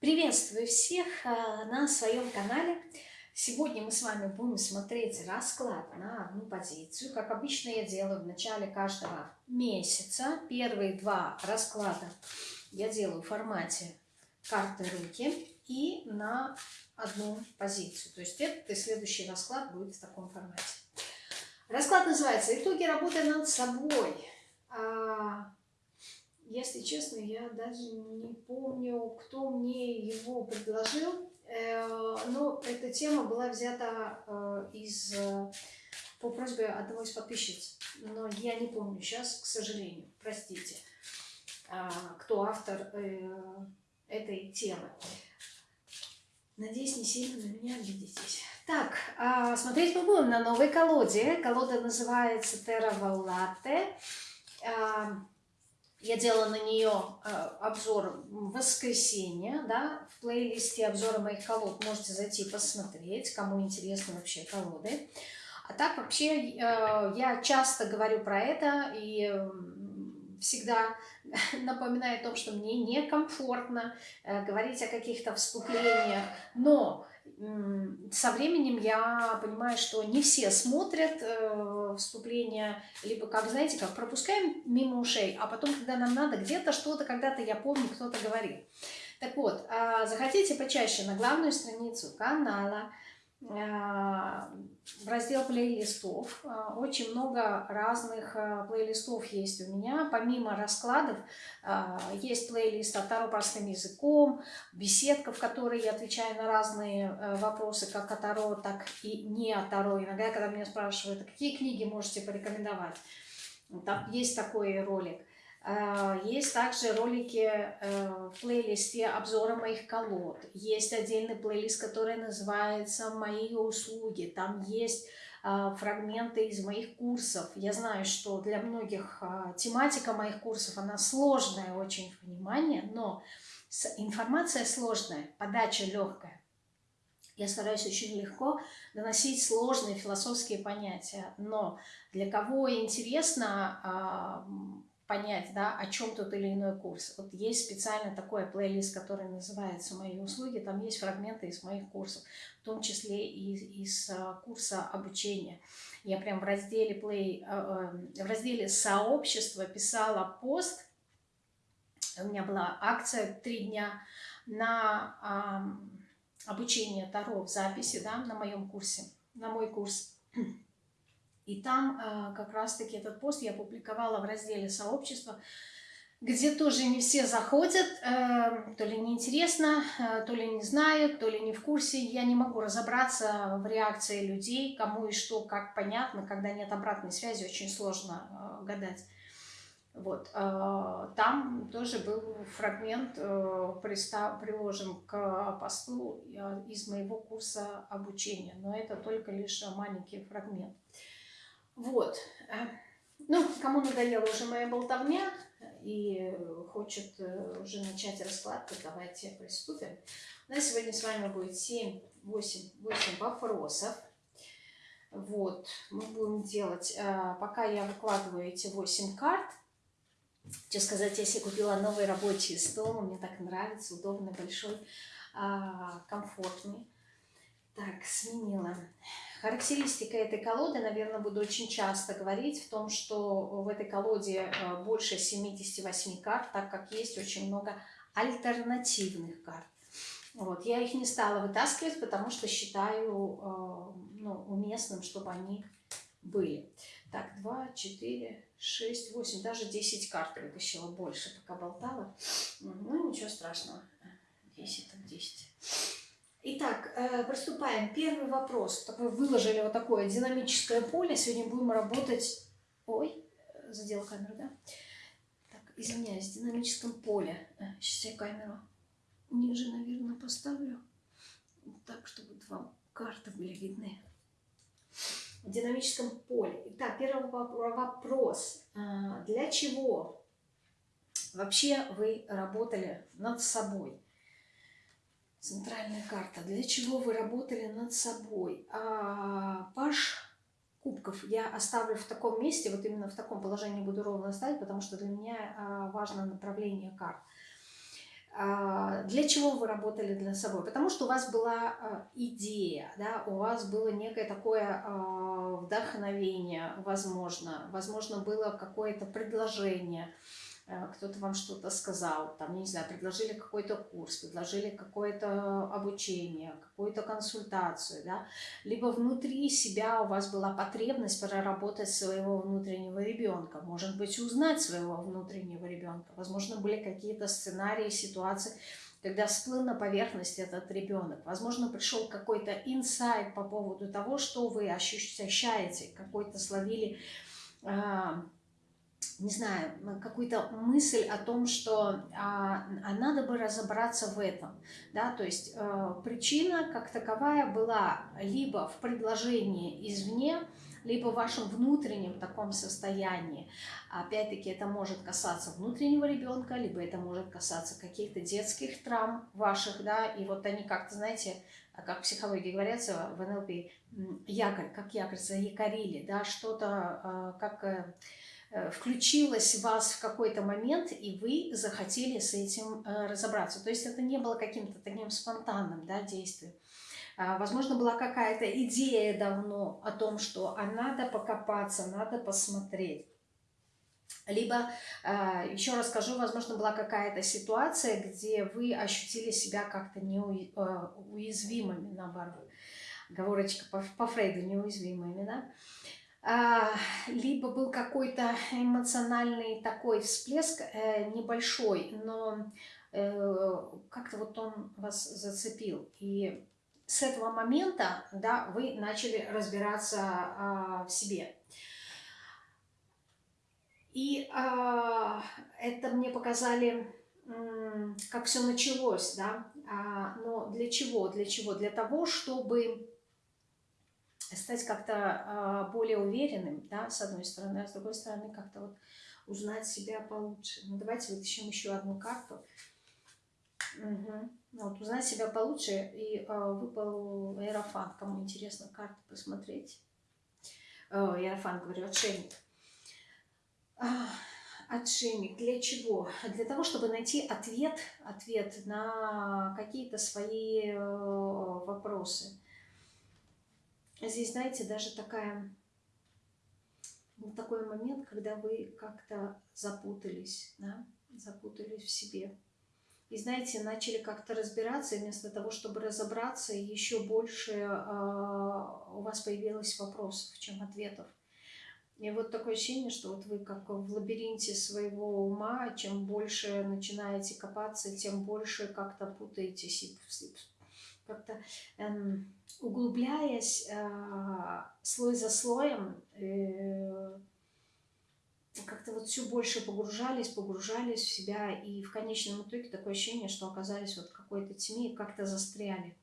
Приветствую всех э, на своем канале. Сегодня мы с вами будем смотреть расклад на одну позицию. Как обычно я делаю в начале каждого месяца. Первые два расклада я делаю в формате карты руки и на одну позицию. То есть этот и следующий расклад будет в таком формате. Расклад называется «Итоги работы над собой». Если честно, я даже не помню, кто мне его предложил, э, но эта тема была взята э, из, э, по просьбе одного из подписчиц, но я не помню сейчас, к сожалению, простите, кто автор этой темы. Надеюсь, не сильно на меня обидитесь. Так, а, смотреть мы будем на новой колоде. Колода называется Terra Volate. Я делала на нее э, обзор в воскресенье, да, в плейлисте обзора моих колод можете зайти посмотреть, кому интересны вообще колоды. А так вообще э, я часто говорю про это и всегда напоминаю о том, что мне некомфортно э, говорить о каких-то вступлениях, но со временем я понимаю, что не все смотрят э, вступления, либо как, знаете, как пропускаем мимо ушей, а потом, когда нам надо, где-то что-то, когда-то я помню, кто-то говорил. Так вот, э, захотите почаще на главную страницу канала, в раздел плейлистов. А, очень много разных а, плейлистов есть у меня. Помимо раскладов, а, есть плейлист от Таро простым языком, беседка, в которой я отвечаю на разные вопросы, как от Таро, так и не от Таро. Иногда, когда меня спрашивают, какие книги можете порекомендовать, там есть такой ролик. Э, есть также ролики э, в плейлисте обзора моих колод. Есть отдельный плейлист, который называется «Мои услуги». Там есть э, фрагменты из моих курсов. Я знаю, что для многих тематика моих курсов, она сложная очень в понимании, но информация сложная, подача легкая. Я стараюсь очень легко доносить сложные философские понятия, но для кого интересно понять, да, о чем тот или иной курс. Вот есть специально такой плейлист, который называется «Мои услуги», там есть фрагменты из моих курсов, в том числе и из а, курса обучения. Я прям в разделе, play, а, а, в разделе «Сообщество» писала пост, у меня была акция три дня на обучение Таро в записи, да, на моем курсе, на мой курс. И там э, как раз-таки этот пост я публиковала в разделе сообщества, где тоже не все заходят, э, то ли неинтересно, э, то ли не знают, то ли не в курсе. Я не могу разобраться в реакции людей, кому и что, как понятно, когда нет обратной связи, очень сложно гадать. Вот, там тоже был фрагмент приложен к посту из моего курса обучения, но это только лишь маленький фрагмент. Вот. Э, ну, кому надоела уже моя болтовня и хочет э, уже начать расклад, давайте приступим. У нас сегодня с вами будет 7, 8, 8 вопросов. Вот, мы будем делать, э, пока я выкладываю эти 8 карт, что сказать, я себе купила новый рабочий стол, мне так нравится, удобный, большой, а, комфортный. Так, сменила. Характеристика этой колоды, наверное, буду очень часто говорить в том, что в этой колоде э, больше 78 карт, так как есть очень много альтернативных карт. Вот, я их не стала вытаскивать, потому что считаю э, ну, уместным, чтобы они были. Так, 2, 4, 6, 8, даже 10 карт вытащила больше, пока болтала. Ну, ничего страшного. 10, так 10. Итак, э, приступаем. Первый вопрос. Такой выложили вот такое динамическое поле. Сегодня будем работать... Ой, задел камеру, да? Так, извиняюсь, в динамическом поле. Сейчас э, я камеру ниже, наверное, поставлю. Так, чтобы два карты были видны. В динамическом поле. Итак, первый вопрос. Э, для чего вообще вы работали над собой? Центральная карта. Для чего вы работали над собой? А, паш кубков я оставлю в таком месте, вот именно в таком положении буду ровно ставить, потому что для меня а, важно направление карт. А, для чего вы работали для собой? Потому что у вас была а, идея, да, у вас было некое такое а, вдохновение, возможно, возможно, было какое-то предложение, кто-то вам что-то сказал, там, не знаю, предложили какой-то курс, предложили какое-то обучение, какую-то консультацию, да, либо внутри себя у вас была потребность проработать своего внутреннего ребенка, может быть, узнать своего внутреннего ребенка, возможно, были какие-то сценарии, ситуации, когда всплыл на поверхность этот ребенок. Возможно, пришел какой-то инсайт по поводу того, что вы ощущаете, какой-то словили а, не знаю, какую-то мысль о том, что а, а надо бы разобраться в этом, да, то есть э, причина как таковая была либо в предложении извне, либо в вашем внутреннем таком состоянии. Опять-таки это может касаться внутреннего ребенка, либо это может касаться каких-то детских травм ваших, да, и вот они как-то, знаете, как в психологии говорится в НЛП, якорь, как якорь заякорили, да, что-то э, как э, Э, включилось в вас в какой-то момент, и вы захотели с этим э, разобраться. То есть это не было каким-то таким спонтанным да, действием. А, возможно, была какая-то идея давно о том, что а надо покопаться, надо посмотреть. Либо, а, еще раз скажу, возможно, была какая-то ситуация, где вы ощутили себя как-то неуязвимыми, э, наоборот. Говорочка по, по Фрейду, неуязвимыми, да? А, либо был какой-то эмоциональный такой всплеск э, небольшой, но э, как-то вот он вас зацепил. И с этого момента да, вы начали разбираться а, в себе. И а, это мне показали, как все началось, да. но для чего? Для чего? Для того, чтобы стать как-то э, более уверенным, да, с одной стороны, а с другой стороны как-то вот узнать себя получше. Ну, давайте вытащим еще одну карту. Угу. Вот, узнать себя получше, и э, выпал Аэрофан. Кому интересно карту посмотреть. О, Аэрофан, говорю, отшельник. А, отшельник. Для чего? Для того, чтобы найти ответ, ответ на какие-то свои э, вопросы здесь, знаете, даже такая, такой момент, когда вы как-то запутались, да, запутались в себе. И, знаете, начали как-то разбираться, и вместо того, чтобы разобраться, еще больше э, у вас появилось вопросов, чем ответов. И вот такое ощущение, что вот вы как в лабиринте своего ума, чем больше начинаете копаться, тем больше как-то путаетесь и как-то эм, углубляясь э, слой за слоем, э, как-то вот все больше погружались, погружались в себя, и в конечном итоге такое ощущение, что оказались вот в какой-то тьме и как-то застряли.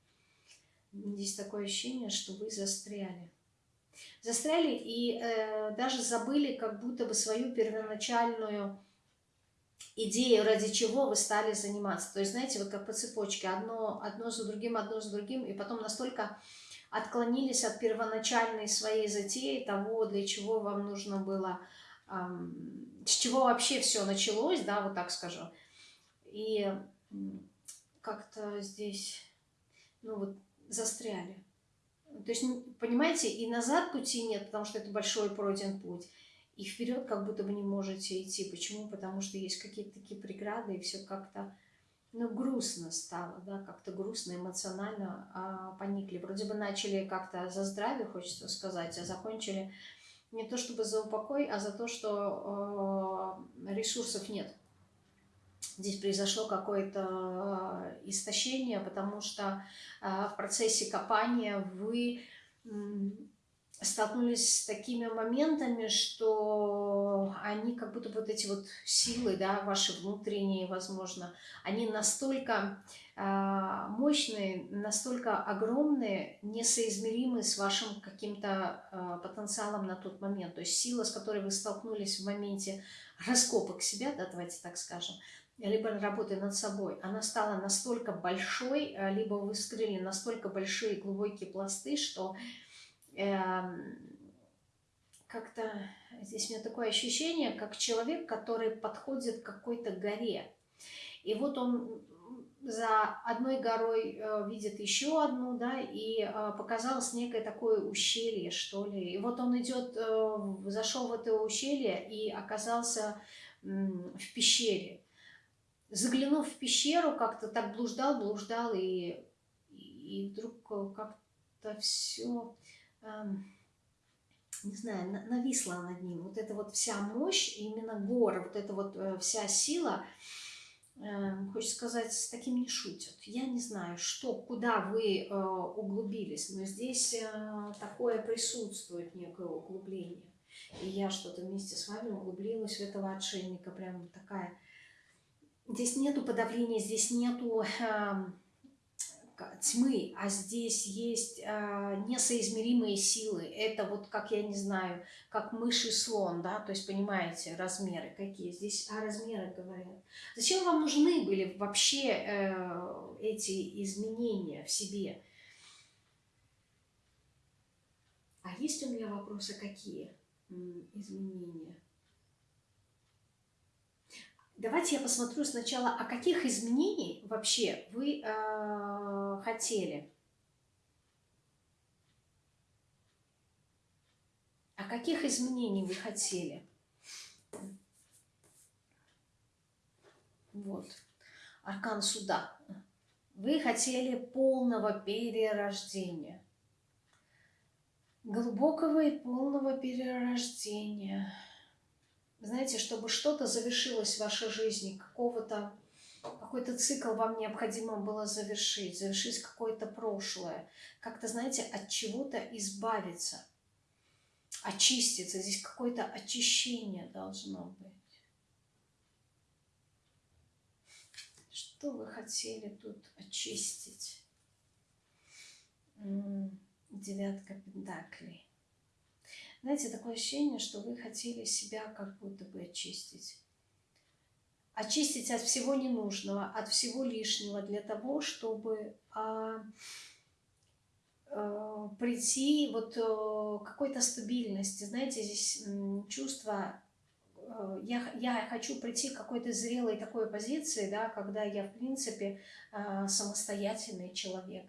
Здесь такое ощущение, что вы застряли. Застряли и э, даже забыли как будто бы свою первоначальную идею, ради чего вы стали заниматься. То есть, знаете, вот как по цепочке, одно, одно за другим, одно за другим, и потом настолько отклонились от первоначальной своей затеи, того, для чего вам нужно было, эм, с чего вообще все началось, да, вот так скажу. И как-то здесь, ну вот, застряли. То есть, понимаете, и назад пути нет, потому что это большой пройден путь и вперед как будто бы не можете идти. Почему? Потому что есть какие-то такие преграды, и все как-то ну, грустно стало, да, как-то грустно, эмоционально а, поникли. Вроде бы начали как-то за здравие, хочется сказать, а закончили не то чтобы за упокой, а за то, что э, ресурсов нет. Здесь произошло какое-то э, истощение, потому что э, в процессе копания вы столкнулись с такими моментами, что они как будто вот эти вот силы, да, ваши внутренние, возможно, они настолько э, мощные, настолько огромные, несоизмеримы с вашим каким-то э, потенциалом на тот момент. То есть сила, с которой вы столкнулись в моменте раскопок себя, да, давайте так скажем, либо работы над собой, она стала настолько большой, либо вы вскрыли настолько большие глубокие пласты, что как-то здесь у меня такое ощущение, как человек, который подходит к какой-то горе. И вот он за одной горой э, видит еще одну, да, и э, показалось некое такое ущелье, что ли. И вот он идет, э, зашел в это ущелье и оказался в пещере. Заглянув в пещеру, как-то так блуждал, блуждал, и, и вдруг как-то все, не знаю, нависла над ним. Вот эта вот вся мощь, именно горы, вот эта вот э, вся сила – Эм, хочется сказать, с таким не шутят. Я не знаю, что, куда вы э, углубились, но здесь э, такое присутствует, некое углубление. И я что-то вместе с вами углубилась в этого отшельника, прям такая... Здесь нету подавления, здесь нету... Э, тьмы, а здесь есть а, несоизмеримые силы. Это вот, как я не знаю, как мышь и слон, да, то есть понимаете, размеры какие. Здесь о размерах говорят. Зачем вам нужны были вообще э, эти изменения в себе? А есть у меня вопросы какие изменения? Давайте я посмотрю сначала, о каких изменений вообще вы э, хотели. О каких изменений вы хотели? Вот. Аркан суда. Вы хотели полного перерождения. Глубокого и полного перерождения знаете, чтобы что-то завершилось в вашей жизни, какого-то какой-то цикл вам необходимо было завершить, завершить какое-то прошлое, как-то, знаете, от чего-то избавиться, очиститься. Здесь какое-то очищение должно быть. Что вы хотели тут очистить? Девятка пентаклей. Знаете, такое ощущение, что вы хотели себя как будто бы очистить. Очистить от всего ненужного, от всего лишнего для того, чтобы а, а, прийти вот а, какой-то стабильности. Знаете, здесь чувство э, я, я хочу прийти к какой-то зрелой такой позиции, да, когда я, в принципе, самостоятельный человек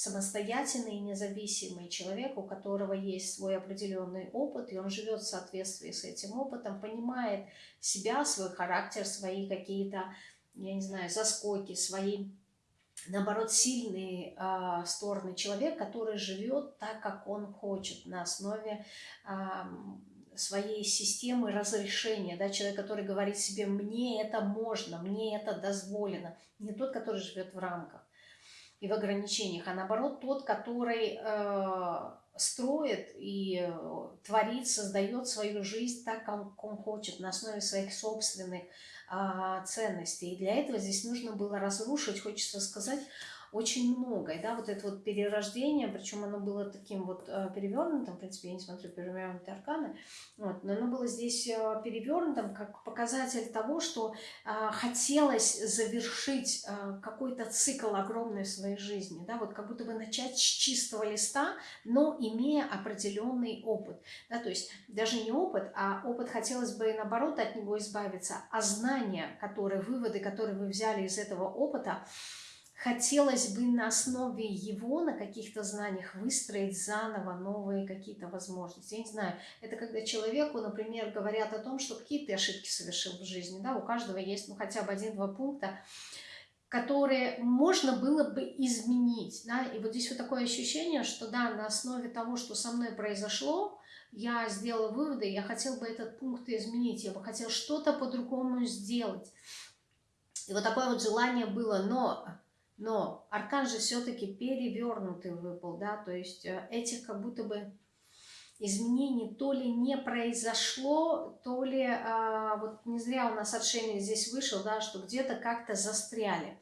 самостоятельный и независимый человек, у которого есть свой определенный опыт, и он живет в соответствии с этим опытом, понимает себя, свой характер, свои какие-то, я не знаю, заскоки, свои, наоборот, сильные э, стороны. Человек, который живет так, как он хочет, на основе э, своей системы разрешения, да, человек, который говорит себе, мне это можно, мне это дозволено, не тот, который живет в рамках и в ограничениях, а наоборот тот, который э, строит и э, творит, создает свою жизнь так, как он хочет, на основе своих собственных э, ценностей. И для этого здесь нужно было разрушить, хочется сказать, очень многое, да, вот это вот перерождение, причем оно было таким вот э, перевернутым, в принципе, я не смотрю перевернутые арканы, вот, но оно было здесь э, перевернутым как показатель того, что э, хотелось завершить э, какой-то цикл огромный в своей жизни, да, вот как будто бы начать с чистого листа, но имея определенный опыт, да, то есть даже не опыт, а опыт хотелось бы наоборот от него избавиться, а знания, которые, выводы, которые вы взяли из этого опыта, хотелось бы на основе его, на каких-то знаниях выстроить заново новые какие-то возможности. Я не знаю, это когда человеку, например, говорят о том, что какие ты ошибки совершил в жизни, да, у каждого есть ну, хотя бы один-два пункта, которые можно было бы изменить, да, и вот здесь вот такое ощущение, что да, на основе того, что со мной произошло, я сделала выводы, я хотел бы этот пункт изменить, я бы хотел что-то по-другому сделать. И вот такое вот желание было, но но аркан же все-таки перевернутый выпал, да, то есть э, этих как будто бы изменений то ли не произошло, то ли, а, вот не зря у нас отшельник здесь вышел, да, что где-то как-то застряли.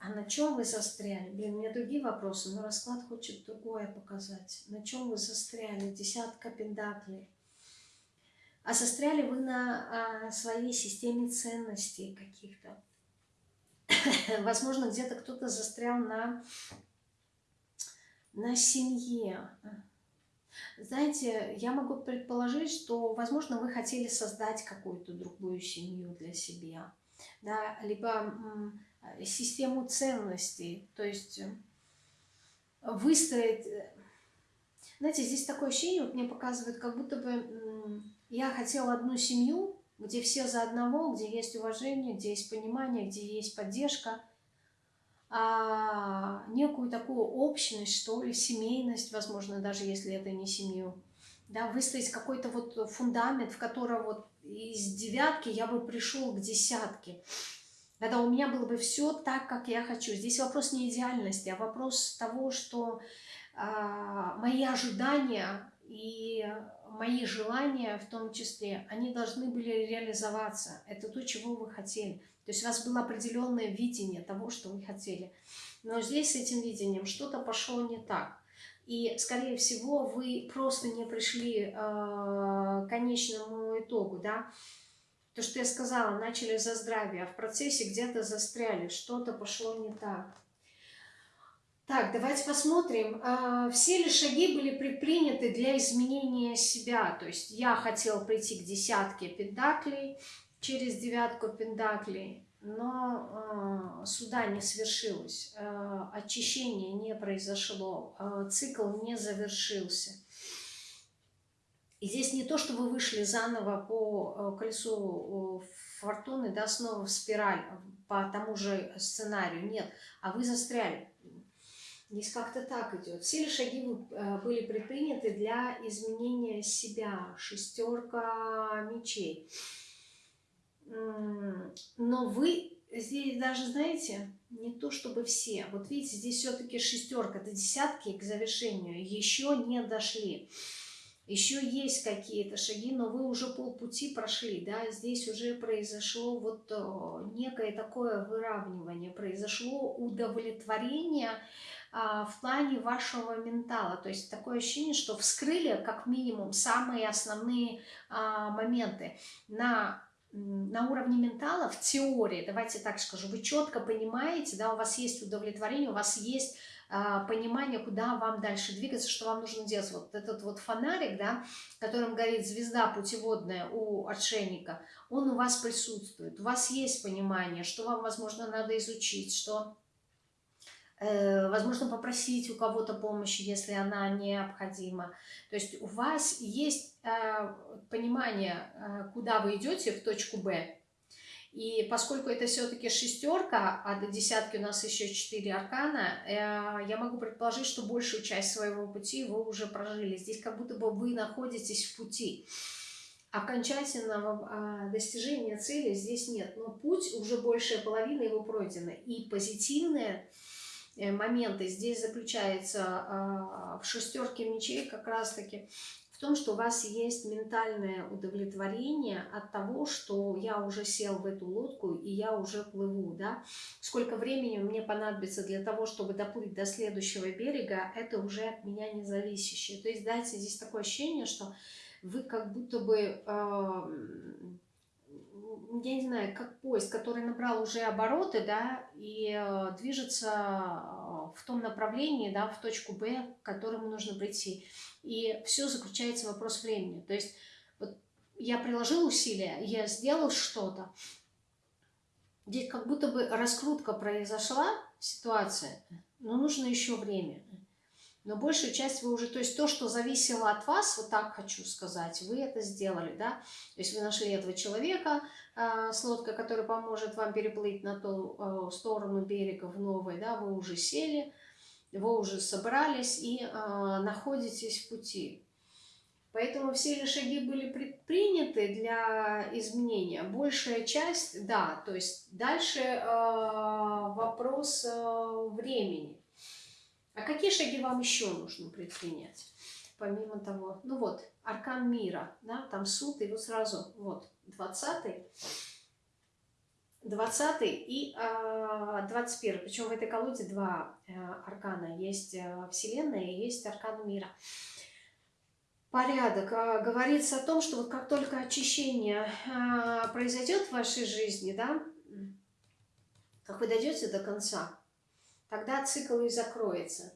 А на чем вы застряли? Блин, у меня другие вопросы, но расклад хочет другое показать. На чем вы застряли? Десятка пентаклей. А застряли вы на а, своей системе ценностей каких-то. возможно, где-то кто-то застрял на, на семье. Знаете, я могу предположить, что, возможно, вы хотели создать какую-то другую семью для себя. Да? Либо систему ценностей, то есть э, выстроить... Э, знаете, здесь такое ощущение, вот мне показывает, как будто бы я хотела одну семью, где все за одного, где есть уважение, где есть понимание, где есть поддержка, а некую такую общность, что ли, семейность, возможно, даже если это не семью. Да, выстроить какой-то вот фундамент, в котором вот из девятки я бы пришел к десятке. Когда у меня было бы все так, как я хочу. Здесь вопрос не идеальности, а вопрос того, что а, мои ожидания и мои желания в том числе, они должны были реализоваться. Это то, чего вы хотели. То есть у вас было определенное видение того, что вы хотели. Но здесь с этим видением что-то пошло не так. И, скорее всего, вы просто не пришли э, к конечному итогу, да. То, что я сказала, начали за здравие, а в процессе где-то застряли, что-то пошло не так. Так, давайте посмотрим, а, все ли шаги были предприняты для изменения себя. То есть я хотела прийти к десятке пентаклей через девятку пентаклей, но э, суда не свершилось, э, очищение не произошло, цикл не завершился. И здесь не то, что вы вышли заново по колесу фортуны, да, снова в спираль по тому же сценарию, нет, а вы застряли. Здесь как-то так идет. Все ли шаги э, были предприняты для изменения себя? Шестерка мечей. Но вы здесь даже, знаете, не то чтобы все. Вот видите, здесь все-таки шестерка, это десятки к завершению. Еще не дошли. Еще есть какие-то шаги, но вы уже полпути прошли, да, здесь уже произошло вот э, некое такое выравнивание, произошло удовлетворение, в плане вашего ментала. То есть такое ощущение, что вскрыли как минимум самые основные а, моменты на на уровне ментала, в теории, давайте так скажу, вы четко понимаете, да, у вас есть удовлетворение, у вас есть а, понимание, куда вам дальше двигаться, что вам нужно делать. Вот этот вот фонарик, да, которым горит звезда путеводная у отшельника, он у вас присутствует. У вас есть понимание, что вам, возможно, надо изучить, что Э, возможно, попросить у кого-то помощи, если она необходима. То есть у вас есть э, понимание, э, куда вы идете в точку Б. И поскольку это все-таки шестерка, а до десятки у нас еще четыре аркана, я могу предположить, что большую часть своего пути вы уже прожили. Здесь как будто бы вы находитесь в пути. Окончательного а, достижения цели здесь нет. Но путь уже большая половина его пройдена. И позитивное Э, моменты здесь заключается а, в шестерке мечей как раз-таки в том, что у вас есть ментальное удовлетворение от того, что я уже сел в эту лодку и я уже плыву, да. Сколько времени мне понадобится для того, чтобы доплыть до следующего берега, это уже от меня не зависящее. То есть, дайте здесь такое ощущение, что вы как будто бы э, я не знаю, как поезд, который набрал уже обороты, да, и э, движется э, в том направлении, да, в точку Б, к которому нужно прийти. И все заключается в вопрос времени. То есть вот я приложил усилия, я сделал что-то, здесь как будто бы раскрутка произошла, ситуация, но нужно еще время. Но большую часть вы уже, то есть то, что зависело от вас, вот так хочу сказать, вы это сделали, да. То есть вы нашли этого человека э, с лодкой, который поможет вам переплыть на ту э, сторону берега в новой, да, вы уже сели, вы уже собрались и э, находитесь в пути. Поэтому все ли шаги были предприняты для изменения? Большая часть, да, то есть дальше э, вопрос э, времени. А какие шаги вам еще нужно предпринять? Помимо того, ну вот, аркан мира, да, там суд, и вот сразу, вот, 20 20 и э, 21 причем в этой колоде два э, аркана, есть э, Вселенная и есть аркан мира. Порядок. Э, говорится о том, что вот как только очищение э, произойдет в вашей жизни, да, как вы дойдете до конца, тогда цикл и закроется.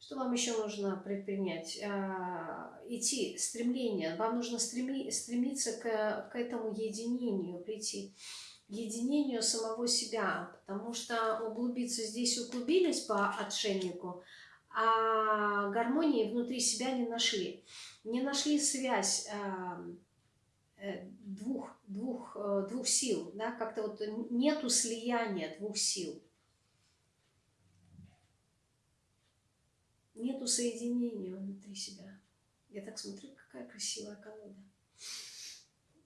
Что вам еще нужно предпринять? А, идти, стремление. Вам нужно стреми, стремиться к, к этому единению, прийти. единению самого себя, потому что углубиться здесь углубились по отшельнику, а гармонии внутри себя не нашли. Не нашли связь эм, э, двух, двух, э, двух сил, да, как-то вот нету слияния двух сил. Нету соединения внутри себя. Я так смотрю, какая красивая колода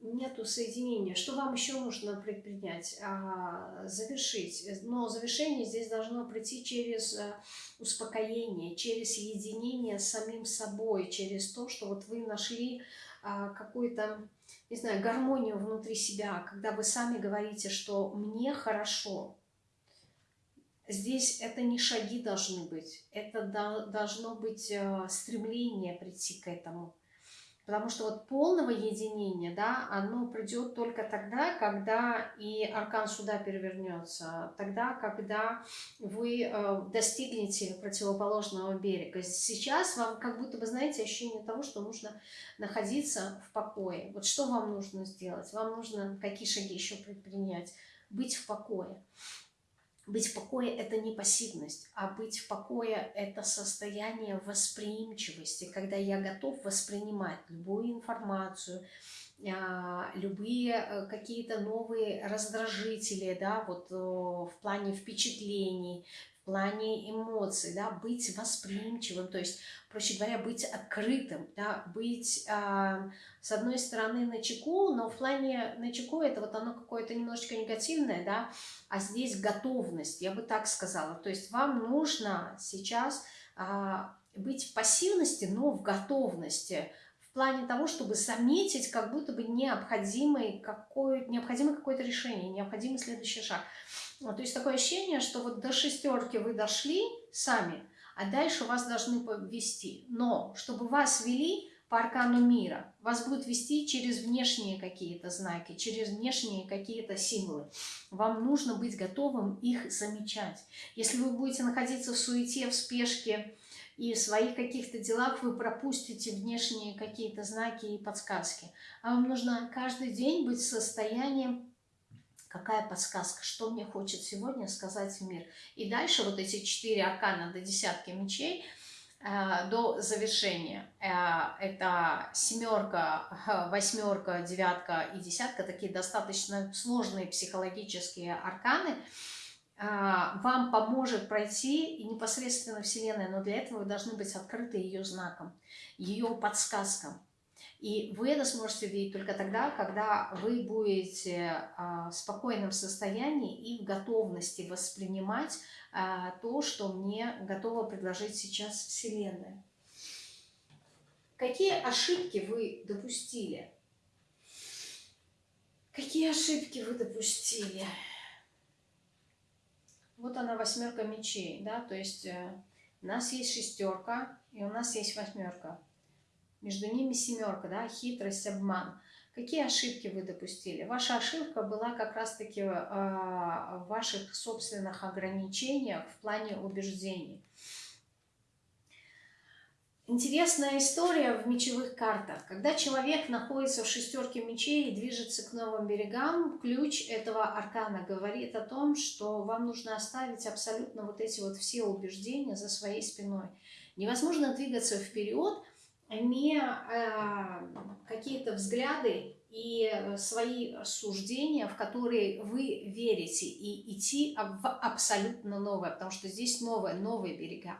нету соединения. Что вам еще нужно предпринять? А, завершить. Но завершение здесь должно прийти через э, успокоение, через единение с самим собой, через то, что вот вы нашли а, какую-то, не знаю, гармонию внутри себя, когда вы сами говорите, что мне хорошо. Здесь это не шаги должны быть, это должно быть э, стремление прийти к этому. Потому что вот полного единения, да, оно придет только тогда, когда и аркан суда перевернется, тогда, когда вы э, достигнете противоположного берега. Сейчас вам как будто бы, знаете, ощущение того, что нужно находиться в покое. Вот что вам нужно сделать? Вам нужно какие шаги еще предпринять? Быть в покое. Быть в покое – это не пассивность, а быть в покое – это состояние восприимчивости, когда я готов воспринимать любую информацию, любые э, какие-то новые раздражители, да, вот в плане впечатлений, плане эмоций, да, быть восприимчивым, то есть, проще говоря, быть открытым, да, быть, э, с одной стороны, на чеку, но в плане на чеку это вот оно какое-то немножечко негативное, да, а здесь готовность, я бы так сказала, то есть вам нужно сейчас э, быть в пассивности, но в готовности, в плане того, чтобы заметить как будто бы необходимый какое, необходимое какое-то решение, необходимый следующий шаг – вот, то есть такое ощущение, что вот до шестерки вы дошли сами, а дальше вас должны повести. Но чтобы вас вели по аркану мира, вас будут вести через внешние какие-то знаки, через внешние какие-то символы. Вам нужно быть готовым их замечать. Если вы будете находиться в суете, в спешке и в своих каких-то делах, вы пропустите внешние какие-то знаки и подсказки. А вам нужно каждый день быть в состоянии какая подсказка, что мне хочет сегодня сказать мир. И дальше вот эти четыре аркана до десятки мечей э, до завершения. Э, это семерка, восьмерка, девятка и десятка, такие достаточно сложные психологические арканы. Вам поможет пройти и непосредственно Вселенная, но для этого вы должны быть открыты ее знаком, ее подсказкам. И вы это сможете видеть только тогда, когда вы будете а, в спокойном состоянии и в готовности воспринимать а, то, что мне готова предложить сейчас Вселенная. Какие ошибки вы допустили? Какие ошибки вы допустили? Вот она восьмерка мечей, да, то есть э, у нас есть шестерка и у нас есть восьмерка. Между ними семерка, да, хитрость, обман. Какие ошибки вы допустили? Ваша ошибка была как раз-таки э, в ваших собственных ограничениях в плане убеждений. Интересная история в мечевых картах. Когда человек находится в шестерке мечей и движется к новым берегам, ключ этого аркана говорит о том, что вам нужно оставить абсолютно вот эти вот все убеждения за своей спиной. Невозможно двигаться вперед, имея э, какие-то взгляды и свои суждения, в которые вы верите, и идти в абсолютно новое, потому что здесь новое, новые берега.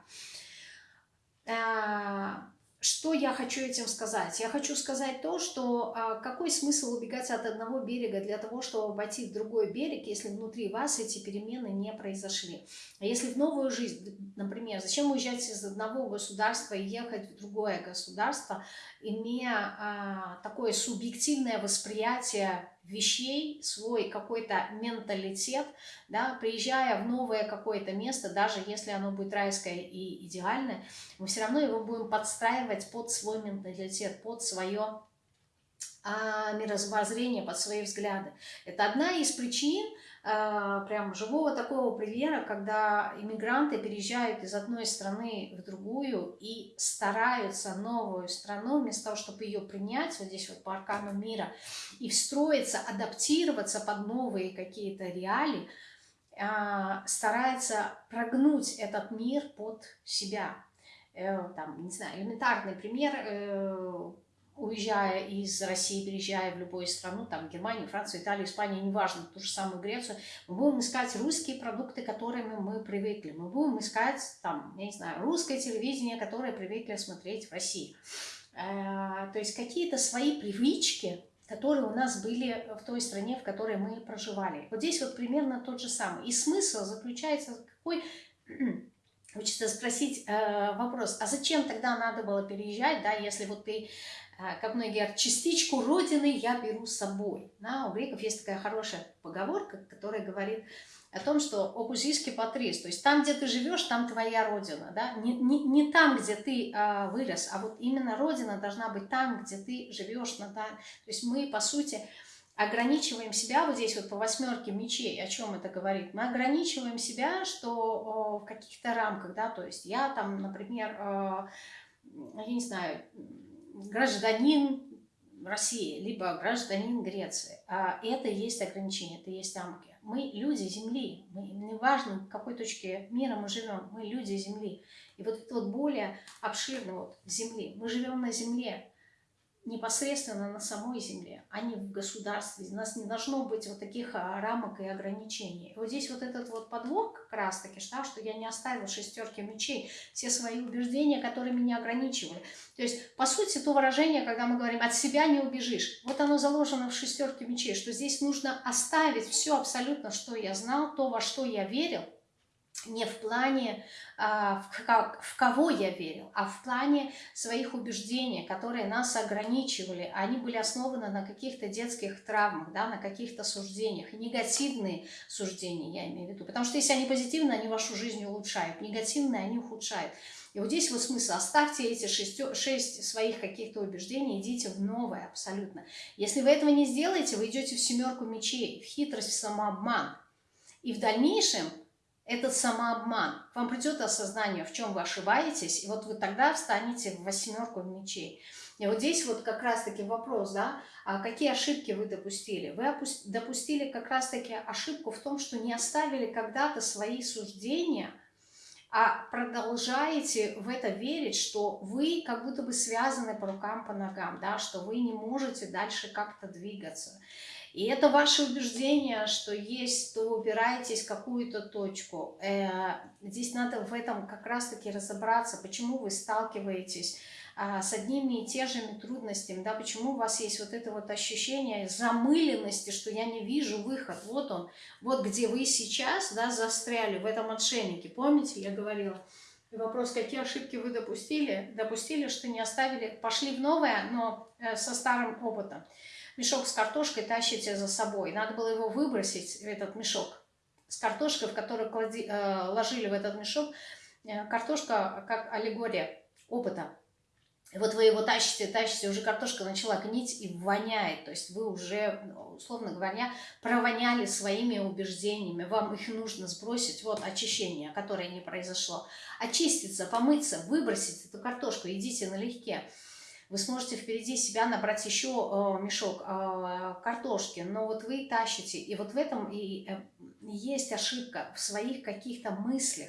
Э, что я хочу этим сказать? Я хочу сказать то, что а, какой смысл убегать от одного берега для того, чтобы обойти другой берег, если внутри вас эти перемены не произошли. А если в новую жизнь, например, зачем уезжать из одного государства и ехать в другое государство, имея а, такое субъективное восприятие вещей, свой какой-то менталитет, да, приезжая в новое какое-то место, даже если оно будет райское и идеальное, мы все равно его будем подстраивать под свой менталитет, под свое а, мировоззрение, под свои взгляды. Это одна из причин, прям живого такого примера, когда иммигранты переезжают из одной страны в другую и стараются новую страну, вместо того, чтобы ее принять, вот здесь вот по аркану мира, и встроиться, адаптироваться под новые какие-то реалии, э, старается прогнуть этот мир под себя. Э, там, не знаю, элементарный пример э, – уезжая из России, переезжая в любую страну, там Германию, Францию, Италию, Испанию, неважно, ту же самую Грецию, мы будем искать русские продукты, к которым мы привыкли. Мы будем искать, там, я не знаю, русское телевидение, которое привыкли смотреть в России. Э, то есть какие-то свои привычки, которые у нас были в той стране, в которой мы проживали. Вот здесь вот примерно тот же самый. И смысл заключается какой... Хочется спросить э, вопрос, а зачем тогда надо было переезжать, да, если вот ты как многие говорят, частичку Родины я беру с собой. Да, у греков есть такая хорошая поговорка, которая говорит о том, что опузийский патрис, то есть там, где ты живешь, там твоя Родина. Да? Не, не, не там, где ты а, вырос, а вот именно Родина должна быть там, где ты живешь. Да? То есть мы, по сути, ограничиваем себя вот здесь вот по восьмерке мечей, о чем это говорит? Мы ограничиваем себя, что о, в каких-то рамках, да, то есть я там, например, э, я не знаю, гражданин России, либо гражданин Греции. А это есть ограничение, это есть рамки. Мы люди Земли, мы, неважно, в какой точке мира мы живем, мы люди Земли. И вот это вот более обширно вот Земли. Мы живем на Земле, непосредственно на самой земле, а не в государстве. У нас не должно быть вот таких а, рамок и ограничений. вот здесь вот этот вот подвох как раз таки, что, что я не оставила шестерки мечей, все свои убеждения, которые меня ограничивали. То есть, по сути, то выражение, когда мы говорим «от себя не убежишь», вот оно заложено в шестерке мечей, что здесь нужно оставить все абсолютно, что я знал, то, во что я верил, не в плане, а, в, в кого я верил, а в плане своих убеждений, которые нас ограничивали. Они были основаны на каких-то детских травмах, да, на каких-то суждениях. Негативные суждения, я имею в виду. Потому что если они позитивные, они вашу жизнь улучшают. Негативные, они ухудшают. И вот здесь вот смысл. Оставьте эти шесть, шесть своих каких-то убеждений, идите в новое абсолютно. Если вы этого не сделаете, вы идете в семерку мечей, в хитрость, в самообман. И в дальнейшем этот самообман. Вам придет осознание, в чем вы ошибаетесь, и вот вы тогда встанете в восьмерку мечей. И вот здесь вот как раз-таки вопрос, да, а какие ошибки вы допустили? Вы допустили как раз-таки ошибку в том, что не оставили когда-то свои суждения, а продолжаете в это верить, что вы как будто бы связаны по рукам, по ногам, да, что вы не можете дальше как-то двигаться. И это ваше убеждение, что есть, то упираетесь в какую-то точку. Э, здесь надо в этом как раз-таки разобраться, почему вы сталкиваетесь а, с одними и те же трудностями, да, почему у вас есть вот это вот ощущение замыленности, что я не вижу выход, вот он, вот где вы сейчас, да, застряли в этом отшельнике, помните, я говорила, вопрос, какие ошибки вы допустили, допустили, что не оставили, пошли в новое, но э, со старым опытом мешок с картошкой тащите за собой. Надо было его выбросить, этот мешок с картошкой, в который клади, э, ложили в этот мешок. Э, картошка как аллегория опыта. Вот вы его тащите, тащите, уже картошка начала гнить и воняет. То есть вы уже, условно говоря, провоняли своими убеждениями. Вам их нужно сбросить. Вот очищение, которое не произошло. Очиститься, помыться, выбросить эту картошку. Идите налегке вы сможете впереди себя набрать еще э, мешок э, картошки, но вот вы тащите, и вот в этом и э, есть ошибка в своих каких-то мыслях.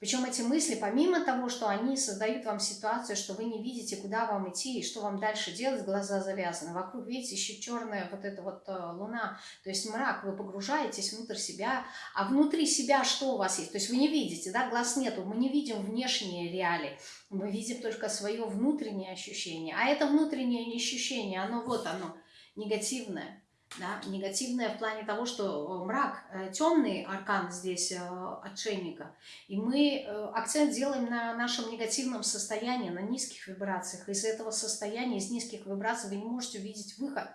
Причем эти мысли, помимо того, что они создают вам ситуацию, что вы не видите, куда вам идти и что вам дальше делать, глаза завязаны. Вокруг, видите, еще черная вот эта вот луна, то есть мрак, вы погружаетесь внутрь себя, а внутри себя что у вас есть? То есть вы не видите, да, глаз нету, мы не видим внешние реалии, мы видим только свое внутреннее ощущение. А это внутреннее ощущение, оно вот оно, негативное. Да, негативное в плане того, что мрак, э, темный аркан здесь э, отшельника. И мы э, акцент делаем на нашем негативном состоянии, на низких вибрациях. Из этого состояния, из низких вибраций вы не можете увидеть выход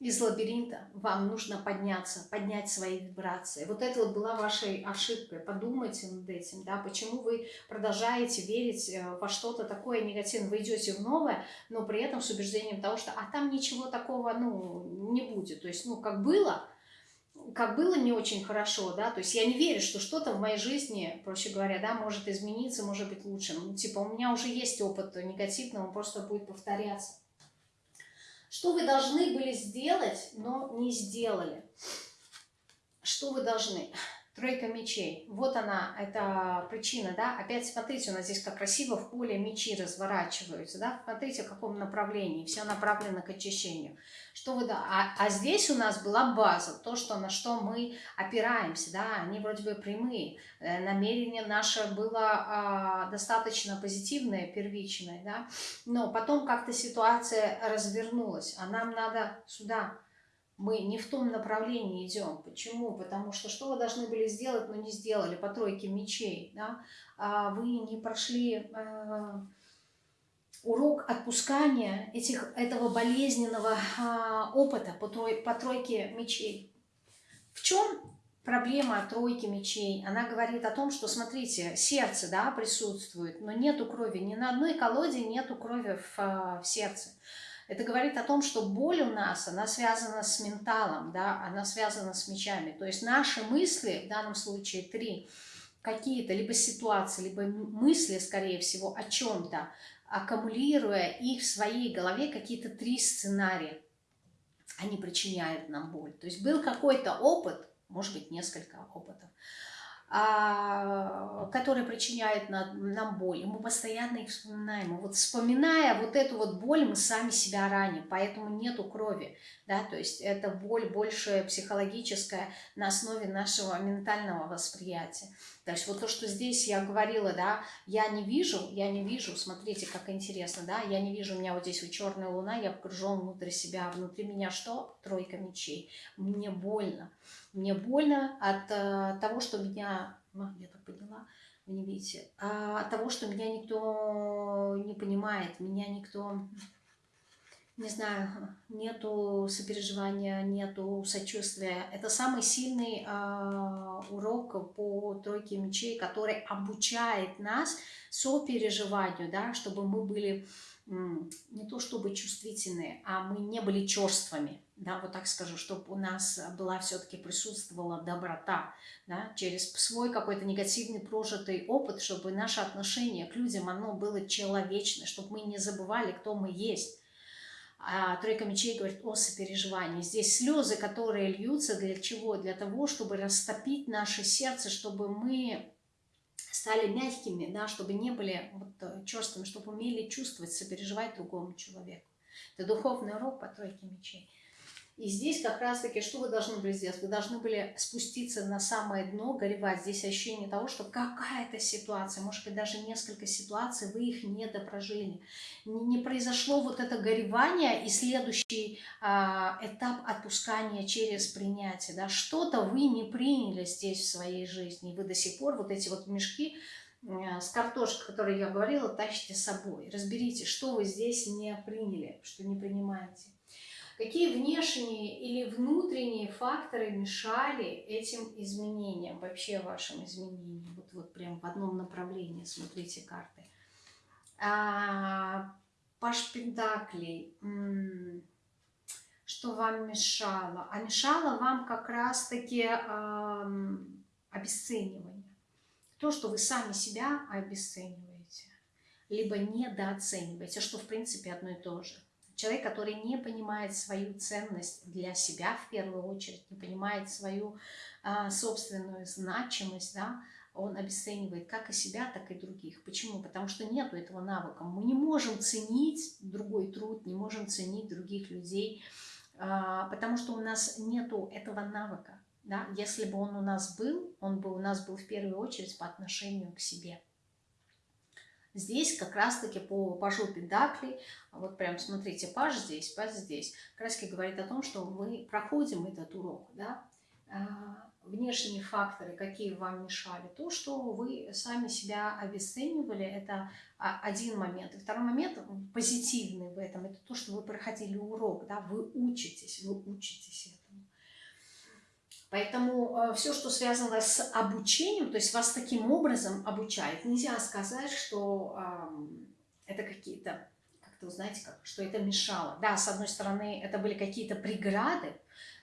из лабиринта вам нужно подняться, поднять свои вибрации. Вот это вот была вашей ошибкой. Подумайте над этим, да, почему вы продолжаете верить э, во что-то такое негативное. Вы идете в новое, но при этом с убеждением того, что а там ничего такого, ну, не будет. То есть, ну, как было, как было не очень хорошо, да, то есть я не верю, что что-то в моей жизни, проще говоря, да, может измениться, может быть лучше. Ну, типа, у меня уже есть опыт негативный, он просто будет повторяться. Что вы должны были сделать, но не сделали? Что вы должны? Тройка мечей. Вот она, это причина, да. Опять смотрите, у нас здесь как красиво в поле мечи разворачиваются, да. Смотрите, в каком направлении. Все направлено к очищению. Что вы. А, а здесь у нас была база, то, что, на что мы опираемся, да. Они вроде бы прямые. Э, намерение наше было а, достаточно позитивное, первичное, да. Но потом как-то ситуация развернулась, а нам надо сюда мы не в том направлении идем. Почему? Потому что что вы должны были сделать, но не сделали по тройке мечей. Да? А вы не прошли э, урок отпускания этих, этого болезненного э, опыта по, трой, по тройке мечей. В чем проблема тройки мечей? Она говорит о том, что, смотрите, сердце да, присутствует, но нету крови. Ни на одной колоде нету крови в, э, в сердце. Это говорит о том, что боль у нас, она связана с менталом, да, она связана с мечами. То есть наши мысли, в данном случае три, какие-то либо ситуации, либо мысли, скорее всего, о чем-то, аккумулируя их в своей голове, какие-то три сценария, они причиняют нам боль. То есть был какой-то опыт, может быть, несколько опытов, которые причиняют нам боль. Мы постоянно их вспоминаем. Вот вспоминая вот эту вот боль, мы сами себя раним, поэтому нету крови. Да? То есть это боль больше психологическая на основе нашего ментального восприятия. То есть вот то, что здесь я говорила, да, я не вижу, я не вижу, смотрите, как интересно, да, я не вижу, у меня вот здесь вот черная луна, я погружен внутрь себя, внутри меня что? Тройка мечей. Мне больно. Мне больно от э, того, что меня, ну, я так поняла, вы не видите, а от того, что меня никто не понимает, меня никто не знаю, нету сопереживания, нету сочувствия. Это самый сильный э, урок по тройке мечей, который обучает нас сопереживанию, да, чтобы мы были не то чтобы чувствительные, а мы не были черствами, да, вот так скажу, чтобы у нас была все-таки присутствовала доброта, да, через свой какой-то негативный прожитый опыт, чтобы наше отношение к людям, оно было человечное, чтобы мы не забывали, кто мы есть. А тройка мечей говорит о сопереживании. Здесь слезы, которые льются для чего? Для того, чтобы растопить наше сердце, чтобы мы стали мягкими, да, чтобы не были вот э, черствыми, чтобы умели чувствовать, сопереживать другому человеку. Это духовный урок по тройке мечей. И здесь как раз-таки, что вы должны были сделать? Вы должны были спуститься на самое дно, горевать. Здесь ощущение того, что какая-то ситуация, может быть, даже несколько ситуаций, вы их не допрожили. Не, произошло вот это горевание и следующий а, этап отпускания через принятие. Да? Что-то вы не приняли здесь в своей жизни. И вы до сих пор вот эти вот мешки с картошкой, о которой я говорила, тащите с собой. Разберите, что вы здесь не приняли, что не принимаете. Какие внешние или внутренние факторы мешали этим изменениям, вообще вашим изменениям? Вот, вот прям в одном направлении, смотрите карты. А, Паш Пентаклей, что вам мешало? А мешало вам как раз-таки э, обесценивание. То, что вы сами себя обесцениваете, либо недооцениваете, что в принципе одно и то же. Человек, который не понимает свою ценность для себя в первую очередь, не понимает свою а, собственную значимость, да, он обесценивает как и себя, так и других. Почему? Потому что нету этого навыка. Мы не можем ценить другой труд, не можем ценить других людей, а, потому что у нас нету этого навыка. Да? Если бы он у нас был, он бы у нас был в первую очередь по отношению к себе. Здесь как раз-таки по пажу Педакли, вот прям смотрите, паж здесь, паж здесь, как раз говорит о том, что мы проходим этот урок, да, а, внешние факторы, какие вам мешали, то, что вы сами себя обесценивали, это один момент. И второй момент, позитивный в этом, это то, что вы проходили урок, да, вы учитесь, вы учитесь Поэтому э, все, что связано с обучением, то есть вас таким образом обучают, нельзя сказать, что это какие-то, как-то, знаете, как, что это мешало. Да, с одной стороны, это были какие-то преграды,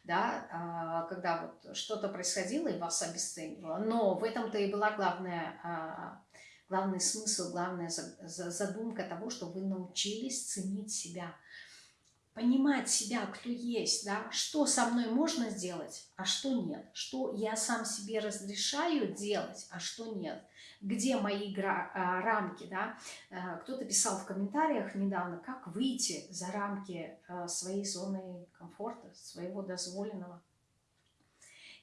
да, а, когда вот что-то происходило и вас обесценивало. Но в этом-то и была главная, а, главный смысл, главная задумка того, что вы научились ценить себя, понимать себя, кто есть, да, что со мной можно сделать, а что нет, что я сам себе разрешаю делать, а что нет – где мои а, рамки, да. Э, кто-то писал в комментариях недавно, как выйти за рамки э, своей зоны комфорта, своего дозволенного.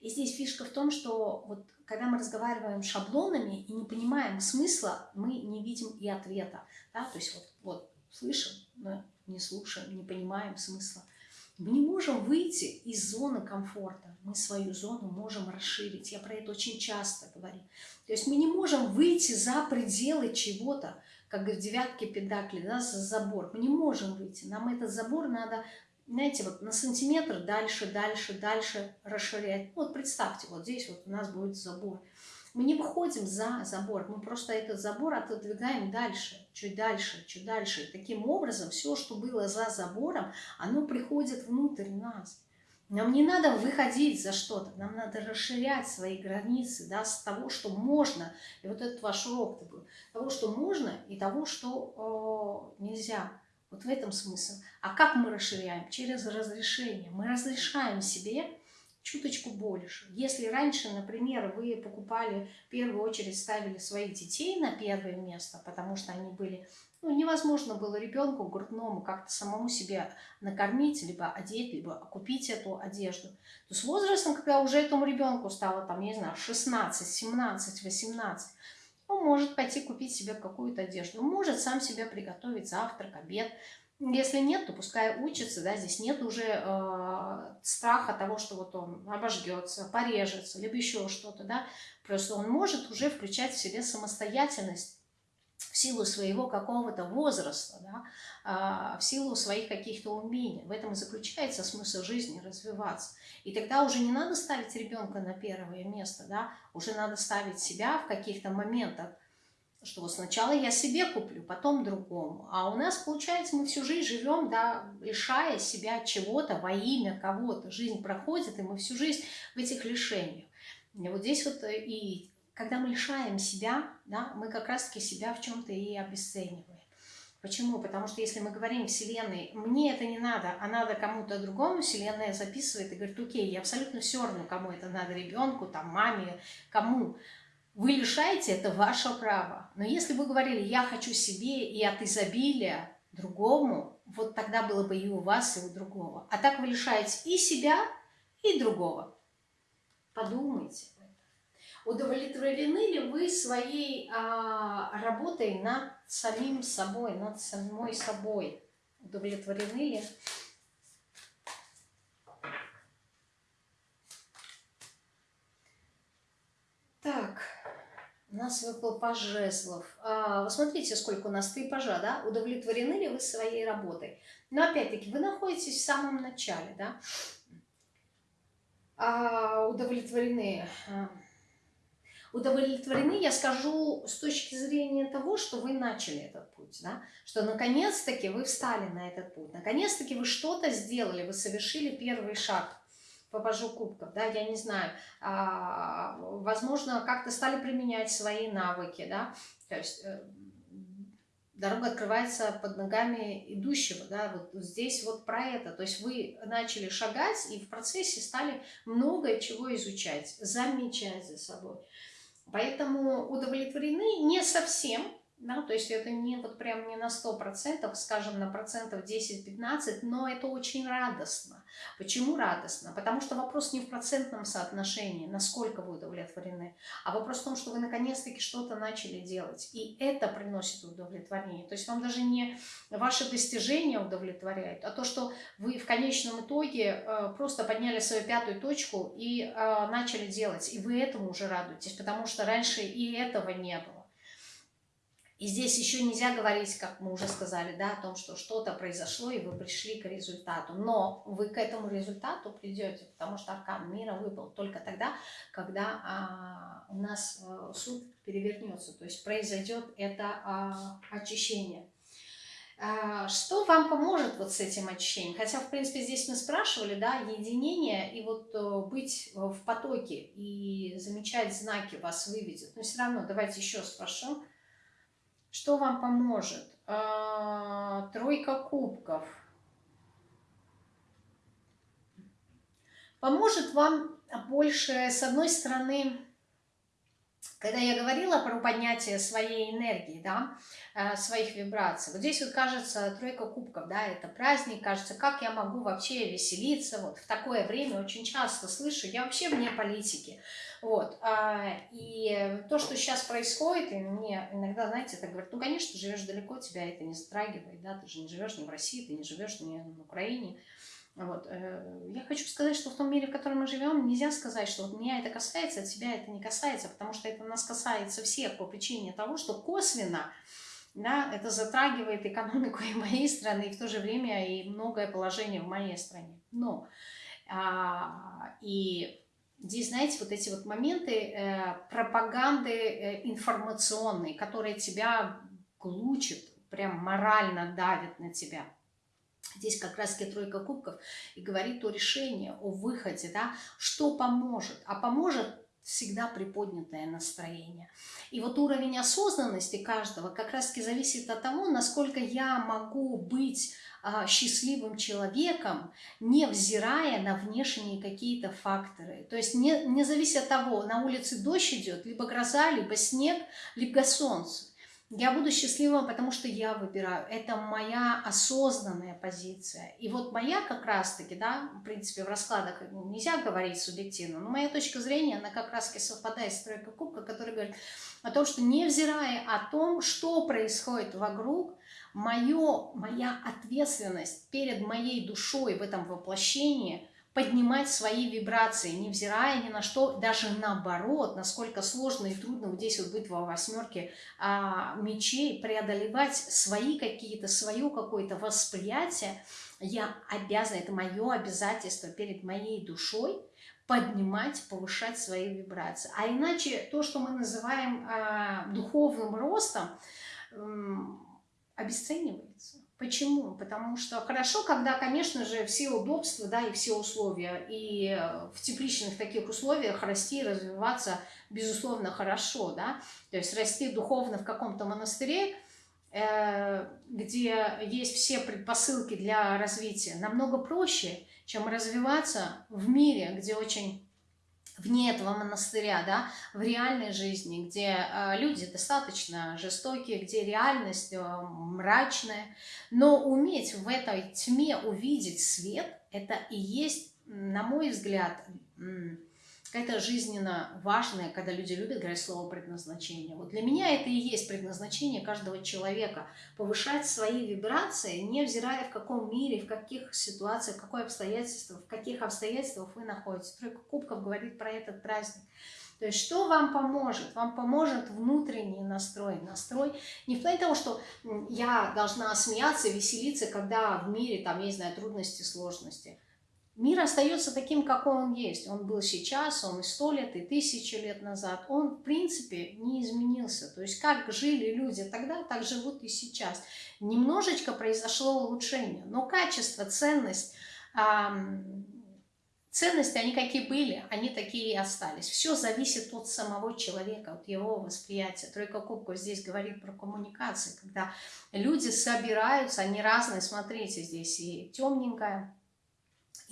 И здесь фишка в том, что вот когда мы разговариваем шаблонами и не понимаем смысла, мы не видим и ответа. Да? То есть вот, вот слышим, но не слушаем, не понимаем смысла. Мы не можем выйти из зоны комфорта. Мы свою зону можем расширить. Я про это очень часто говорю. То есть мы не можем выйти за пределы чего-то, как в девятке педакли, да, за забор. Мы не можем выйти. Нам этот забор надо, знаете, вот на сантиметр дальше, дальше, дальше расширять. Вот представьте, вот здесь вот у нас будет забор. Мы не выходим за забор, мы просто этот забор отодвигаем дальше, чуть дальше, чуть дальше. И таким образом все, что было за забором, оно приходит внутрь нас. Нам не надо выходить за что-то, нам надо расширять свои границы, да, с того, что можно. И вот этот ваш урок был. Того, что можно, и того, что э, нельзя. Вот в этом смысл. А как мы расширяем? Через разрешение. Мы разрешаем себе чуточку больше. Если раньше, например, вы покупали, в первую очередь ставили своих детей на первое место, потому что они были, ну, невозможно было ребенку грудному как-то самому себя накормить, либо одеть, либо купить эту одежду, то с возрастом, когда уже этому ребенку стало, там, не знаю, 16, 17, 18, он может пойти купить себе какую-то одежду, он может сам себе приготовить завтрак, обед, если нет, то пускай учится, да, здесь нет уже э, страха того, что вот он обожгется, порежется, либо еще что-то, да, просто он может уже включать в себе самостоятельность в силу своего какого-то возраста, да, э, в силу своих каких-то умений. В этом и заключается смысл жизни развиваться. И тогда уже не надо ставить ребенка на первое место, да, уже надо ставить себя в каких-то моментах что сначала я себе куплю, потом другому. А у нас, получается, мы всю жизнь живем, да, лишая себя чего-то во имя кого-то. Жизнь проходит, и мы всю жизнь в этих лишениях. И вот здесь вот э, и когда мы лишаем себя, да, мы как раз-таки себя в чем-то и обесцениваем. Почему? Потому что если мы говорим Вселенной, мне это не надо, а надо кому-то другому, Вселенная записывает и говорит, окей, я абсолютно все равно, кому это надо, ребенку, там, маме, кому. Вы лишаете, это ваше право. Но если вы говорили, я хочу себе и от изобилия другому, вот тогда было бы и у вас, и у другого. А так вы лишаете и себя, и другого. Подумайте. Удовлетворены ли вы своей а, работой над самим собой, над самой собой? Удовлетворены ли? Так. У нас выпал паж. А, смотрите, сколько у нас три пажа, да? Удовлетворены ли вы своей работой? Но опять-таки, вы находитесь в самом начале, да? А, удовлетворены. А, удовлетворены, я скажу, с точки зрения того, что вы начали этот путь, да? Что наконец-таки вы встали на этот путь, наконец-таки вы что-то сделали, вы совершили первый шаг по кубков, да, я не знаю, а, возможно, как-то стали применять свои навыки, да, то есть э, дорога открывается под ногами идущего, да, вот здесь вот про это, то есть вы начали шагать и в процессе стали многое чего изучать, замечать за собой. Поэтому удовлетворены не совсем, да, то есть это не вот прям не на 100%, скажем, на процентов 10-15, но это очень радостно. Почему радостно? Потому что вопрос не в процентном соотношении, насколько вы удовлетворены, а вопрос в том, что вы наконец-таки что-то начали делать, и это приносит удовлетворение. То есть вам даже не ваши достижения удовлетворяют, а то, что вы в конечном итоге э, просто подняли свою пятую точку и э, начали делать, и вы этому уже радуетесь, потому что раньше и этого не было. И здесь еще нельзя говорить, как мы уже сказали, да, о том, что что-то произошло, и вы пришли к результату. Но вы к этому результату придете, потому что аркан мира выпал только тогда, когда а, у нас а, суд перевернется, то есть произойдет это а, очищение. А, что вам поможет вот с этим ощущением? Хотя, в принципе, здесь мы спрашивали, да, единение и вот э, быть в потоке и замечать знаки вас выведет. Но все равно давайте еще спрошу. Что вам поможет? А, тройка кубков. Поможет вам больше, с одной стороны, когда я говорила про поднятие своей энергии, да, э, своих вибраций, вот здесь вот кажется тройка кубков, да, это праздник, кажется, как я могу вообще веселиться, вот в такое время очень часто слышу, я вообще вне политики, вот, а, и то, что сейчас происходит, и мне иногда, знаете, так говорят, ну, конечно, живешь далеко, тебя это не затрагивает, да, ты же не живешь ни в России, ты не живешь ни в Украине, вот. Э, я хочу сказать, что в том мире, в котором мы живем, нельзя сказать, что вот меня это касается, а тебя это не касается, потому что это нас касается всех по причине того, что косвенно да, это затрагивает экономику и моей страны, и в то же время и многое положение в моей стране. Но а, и здесь, знаете, вот эти вот моменты э, пропаганды э, информационной, которые тебя глучат, прям морально давят на тебя – Здесь как раз тройка кубков и говорит о решении, о выходе, да, что поможет. А поможет всегда приподнятое настроение. И вот уровень осознанности каждого как раз таки зависит от того, насколько я могу быть счастливым человеком, не взирая на внешние какие-то факторы. То есть не, не зависит от того, на улице дождь идет, либо гроза, либо снег, либо солнце. Я буду счастливым, потому что я выбираю. Это моя осознанная позиция. И вот моя как раз-таки, да, в принципе, в раскладах нельзя говорить субъективно, но моя точка зрения, она как раз-таки совпадает с тройкой кубка, который говорит о том, что невзирая о том, что происходит вокруг, моё, моя ответственность перед моей душой в этом воплощении – поднимать свои вибрации, невзирая ни на что, даже наоборот, насколько сложно и трудно вот здесь вот быть во восьмерке а, мечей, преодолевать свои какие-то, свое какое-то восприятие, я обязана, это мое обязательство перед моей душой, поднимать, повышать свои вибрации. А иначе то, что мы называем а, духовным ростом, обесценивается. Почему? Потому что хорошо, когда, конечно же, все удобства, да, и все условия, и э, в тепличных таких условиях расти и развиваться, безусловно, хорошо, да, то есть расти духовно в каком-то монастыре, э, где есть все предпосылки для развития, намного проще, чем развиваться в мире, где очень вне этого монастыря, да, в реальной жизни, где э, люди достаточно жестокие, где реальность э, мрачная, но уметь в этой тьме увидеть свет, это и есть, на мой взгляд, какая-то жизненно важная, когда люди любят говорить слово предназначение. Вот для меня это и есть предназначение каждого человека. Повышать свои вибрации, невзирая в каком мире, в каких ситуациях, в какой обстоятельствах, в каких обстоятельствах вы находитесь. Тройка кубков говорит про этот праздник. То есть что вам поможет? Вам поможет внутренний настрой. Настрой не в плане того, что я должна смеяться, веселиться, когда в мире там, я не знаю, трудности, сложности. Мир остается таким, какой он есть. Он был сейчас, он и сто лет, и тысячу лет назад. Он, в принципе, не изменился. То есть, как жили люди тогда, так живут и сейчас. Немножечко произошло улучшение, но качество, ценность, эм, ценности, они какие были, они такие и остались. Все зависит от самого человека, от его восприятия. Тройка кубков здесь говорит про коммуникации, когда люди собираются, они разные. Смотрите, здесь и темненькая,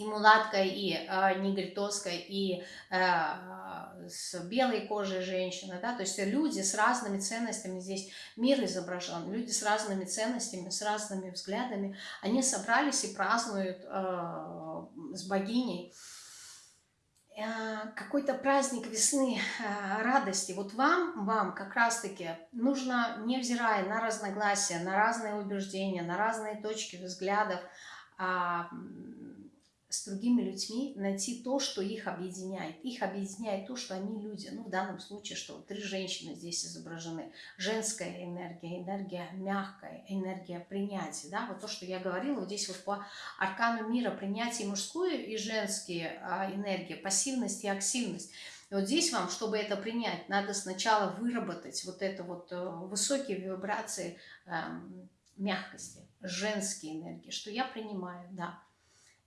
и мулаткой, и э, негритоской, и э, с белой кожей женщина, да, то есть люди с разными ценностями, здесь мир изображен, люди с разными ценностями, с разными взглядами, они собрались и празднуют э, с богиней э, какой-то праздник весны, э, радости. Вот вам, вам как раз-таки нужно, невзирая на разногласия, на разные убеждения, на разные точки взглядов, э, с другими людьми найти то, что их объединяет. Их объединяет то, что они люди. Ну, в данном случае, что три женщины здесь изображены. Женская энергия, энергия мягкая, энергия принятия. Да? Вот то, что я говорила, вот здесь вот по аркану мира принятие мужскую и женские а, энергии, пассивность и активность. И вот здесь вам, чтобы это принять, надо сначала выработать вот это вот э, высокие вибрации, эм, мягкости, женские энергии, что я принимаю, да,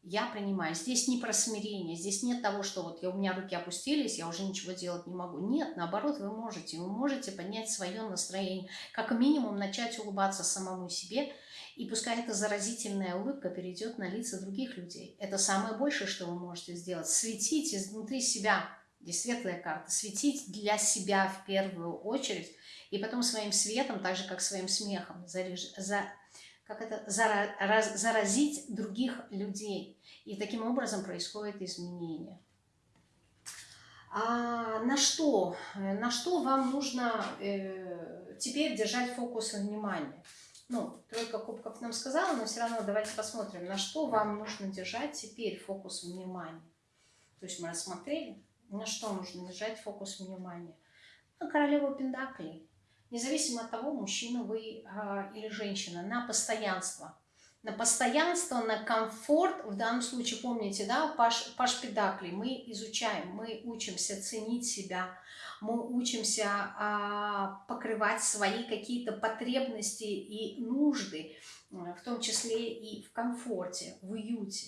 я принимаю. Здесь не про смирение, здесь нет того, что вот я, у меня руки опустились, я уже ничего делать не могу. Нет, наоборот, вы можете. Вы можете поднять свое настроение. Как минимум начать улыбаться самому себе, и пускай эта заразительная улыбка перейдет на лица других людей. Это самое большее, что вы можете сделать. Светить изнутри себя, здесь светлая карта, светить для себя в первую очередь, и потом своим светом, так же как своим смехом, заряж... за как это, заразить других людей. И таким образом происходит изменение. А на что? На что вам нужно э, теперь держать фокус внимания? Ну, тройка кубков нам сказала, но все равно давайте посмотрим, на что вам нужно держать теперь фокус внимания. То есть мы рассмотрели, на что нужно держать фокус внимания. На королеву Пендаклей независимо от того, мужчина вы а, или женщина, на постоянство. На постоянство, на комфорт, в данном случае, помните, да, Паш, Паш Педакли, мы изучаем, мы учимся ценить себя, мы учимся а, покрывать свои какие-то потребности и нужды, в том числе и в комфорте, в уюте.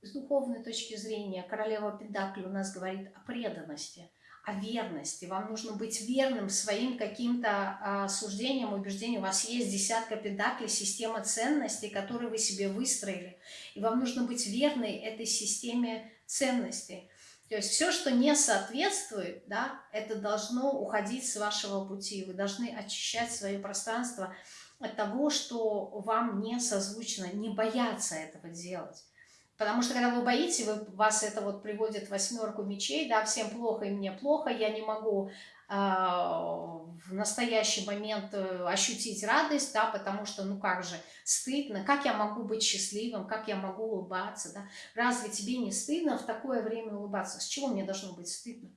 С духовной точки зрения королева Педакли у нас говорит о преданности – о верности. Вам нужно быть верным своим каким-то а, суждениям, убеждениям. У вас есть десятка педаклей, система ценностей, которые вы себе выстроили. И вам нужно быть верной этой системе ценностей. То есть все, что не соответствует, да, это должно уходить с вашего пути. Вы должны очищать свое пространство от того, что вам не созвучно, не бояться этого делать. Потому что когда вы боитесь, вы, вас это вот приводит восьмерку мечей, да, всем плохо и мне плохо, я не могу э, в настоящий момент э, ощутить радость, да, потому что, ну как же, стыдно, как я могу быть счастливым, как я могу улыбаться, да, разве тебе не стыдно в такое время улыбаться, с чего мне должно быть стыдно?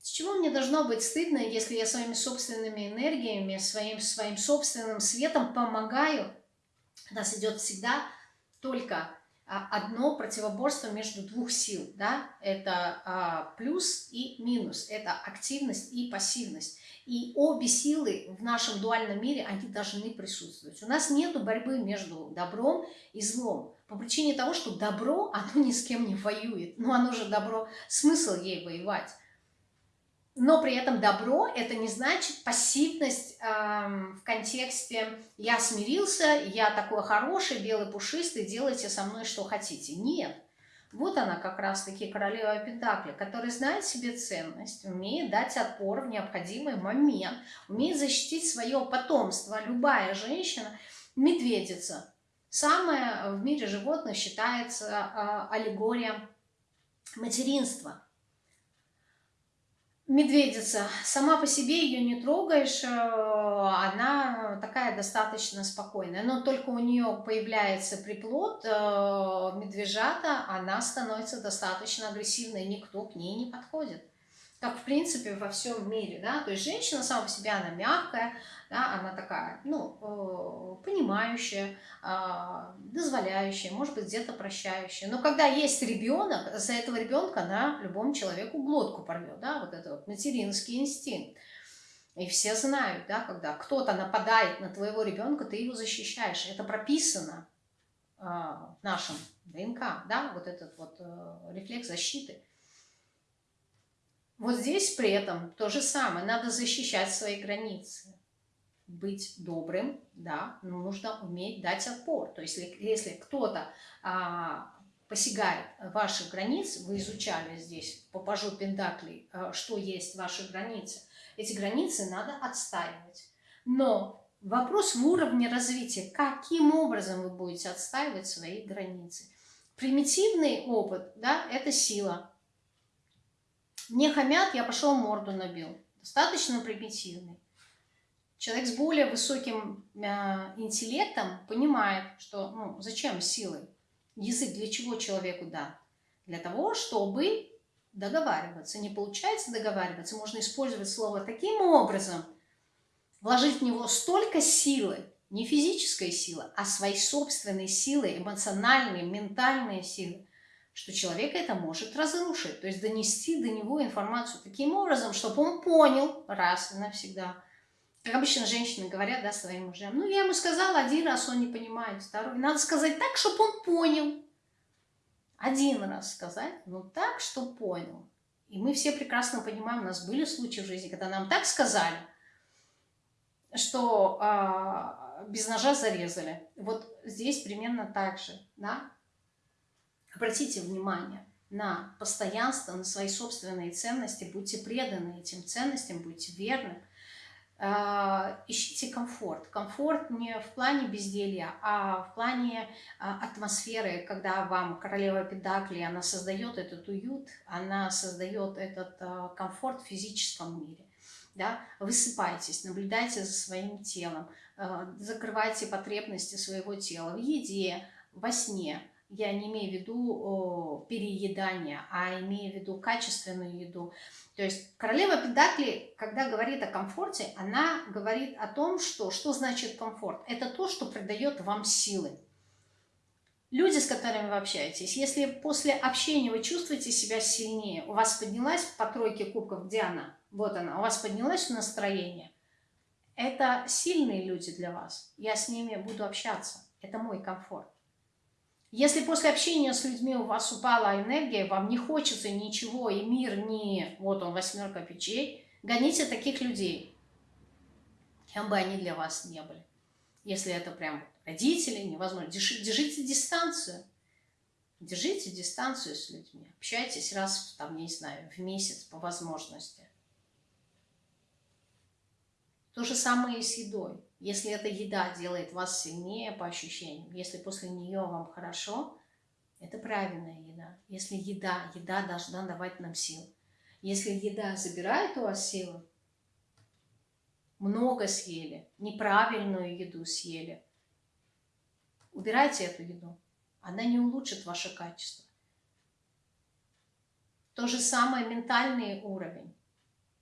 С чего мне должно быть стыдно, если я своими собственными энергиями, своим, своим собственным светом помогаю? У нас идет всегда только одно противоборство между двух сил, да, это а, плюс и минус, это активность и пассивность. И обе силы в нашем дуальном мире, они должны присутствовать. У нас нет борьбы между добром и злом, по причине того, что добро, оно ни с кем не воюет, но оно же добро, смысл ей воевать. Но при этом добро – это не значит пассивность э, в контексте «я смирился, я такой хороший, белый пушистый, делайте со мной что хотите». Нет. Вот она как раз-таки королева Пентакли, которая знает себе ценность, умеет дать отпор в необходимый момент, умеет защитить свое потомство. Любая женщина – медведица. Самая в мире животных считается э, аллегория материнства – Медведица. Сама по себе ее не трогаешь, э, она такая достаточно спокойная. Но только у нее появляется приплод, э, медвежата, она становится достаточно агрессивной, никто к ней не подходит как в принципе во всем мире, да, то есть женщина сама по себе, она мягкая, да, она такая, ну, э, понимающая, а, дозволяющая, может быть, где-то прощающая, но когда есть ребенок, за этого ребенка она любому человеку глотку порвет, да, вот это вот материнский инстинкт. И все знают, да, когда кто-то нападает на твоего ребенка, ты его защищаешь. Это прописано э, в нашем ДНК, да, вот этот вот э, рефлекс защиты. Вот здесь при этом то же самое. Надо защищать свои границы. Быть добрым, да, но нужно уметь дать отпор. То есть если, если кто-то а, посягает ваших границ, вы изучали здесь по пажу Пентаклей, а, что есть ваши границы, эти границы надо отстаивать. Но вопрос в уровне развития, каким образом вы будете отстаивать свои границы. Примитивный опыт, да, это сила, мне хамят, я пошел морду набил. Достаточно примитивный. Человек с более высоким э, интеллектом понимает, что ну, зачем силой? Язык для чего человеку дан? Для того, чтобы договариваться. Не получается договариваться, можно использовать слово таким образом, вложить в него столько силы, не физической силы, а своей собственной силы, эмоциональной, ментальной силы, что человек это может разрушить, то есть донести до него информацию таким образом, чтобы он понял раз и навсегда, Как обычно женщины говорят, да, своим мужьям, ну, я ему сказала один раз, он не понимает, второй. Надо сказать так, чтобы он понял. Один раз сказать, ну, так, чтобы понял. И мы все прекрасно понимаем, у нас были случаи в жизни, когда нам так сказали, что а, без ножа зарезали. Вот здесь примерно так же, да. Обратите внимание на постоянство, на свои собственные ценности, будьте преданы этим ценностям, будьте верны. А, ищите комфорт. Комфорт не в плане безделья, а в плане а, атмосферы, когда вам королева Педакли, она создает этот уют, она создает этот а, комфорт в физическом мире. Да? Высыпайтесь, наблюдайте за своим телом, закрывайте потребности своего тела в еде, во сне, я не имею в виду переедание, а имею в виду качественную еду. То есть королева Педакли, когда говорит о комфорте, она говорит о том, что, что значит комфорт. Это то, что придает вам силы. Люди, с которыми вы общаетесь, если после общения вы чувствуете себя сильнее, у вас поднялась по тройке кубков, где она? Вот она, у вас поднялось настроение. Это сильные люди для вас. Я с ними буду общаться. Это мой комфорт. Если после общения с людьми у вас упала энергия, вам не хочется ничего, и мир не... Вот он, восьмерка печей. Гоните таких людей, кем бы они для вас не были. Если это прям родители, невозможно. Держите дистанцию. Держите дистанцию с людьми. Общайтесь раз, там, не знаю, в месяц по возможности. То же самое и с едой. Если эта еда делает вас сильнее по ощущениям, если после нее вам хорошо, это правильная еда. Если еда, еда должна давать нам сил. Если еда забирает у вас силы, много съели, неправильную еду съели, убирайте эту еду. Она не улучшит ваше качество. То же самое ментальный уровень.